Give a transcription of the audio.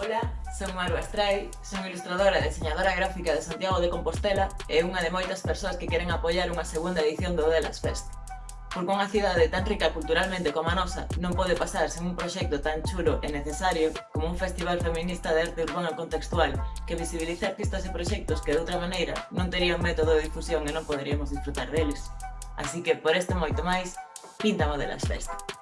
Ola, son Maru Astray, son ilustradora e diseñadora gráfica de Santiago de Compostela e unha de moitas persoas que queren apoiar unha segunda edición do Delas Fest. Porque unha cidade tan rica culturalmente como a nosa non pode pasar sen un proxecto tan chulo e necesario como un festival feminista de arte urbana contextual que visibiliza artistas e proxectos que de outra maneira non terían método de difusión e non poderíamos disfrutar deles. Así que por este moito máis, pinta Modelas Fest.